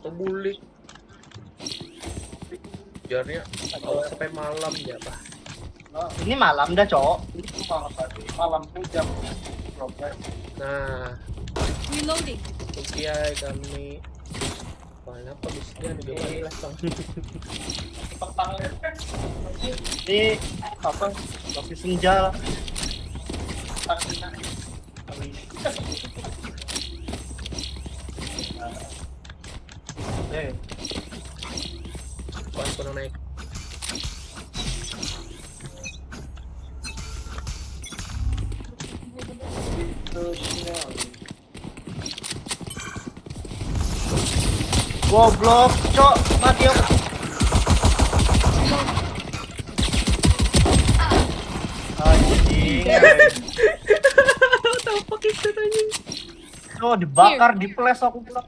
kebulik biarnya kalau sampai malam ya pak. Ini malam dah, Cok. malam hujan. Progres. Nah. Reloading. Kukiai kami. Banyak apa bisnya juga banyak lah bang petang Ini apa? Kopi senja. Eh, Kuan kono naik goblok, Cok. Mati aku. Anjing. tahu pakai anjing Cok, dibakar, di flash aku pula.